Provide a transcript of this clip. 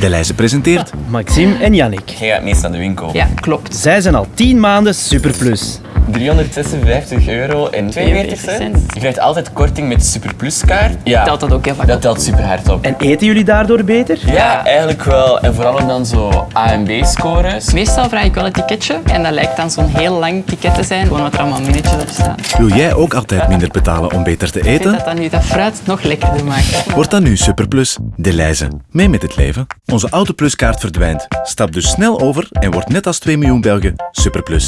Deleuze presenteert Maxime en Yannick. Jij gaat meest naar de winkel. Ja, klopt. Zij zijn al 10 maanden Superplus. 356 euro en 42 cent. Je krijgt altijd korting met Superplus kaart. Ja, Telt dat ook heel vaak dat op. telt super hard op. En eten jullie daardoor beter? Ja, eigenlijk wel. En vooral dan zo A en B-scores. Meestal vraag ik wel een ticketje en dat lijkt dan zo'n heel lang ticket te zijn, gewoon wat er allemaal minnetjes op staan. Wil jij ook altijd minder betalen om beter te Ik vind eten? dat dat nu dat fruit nog lekkerder maakt. Word dan nu Superplus. Deleuze. Mee met het leven. Onze Autopluskaart verdwijnt. Stap dus snel over en word net als 2 miljoen Belgen Superplus.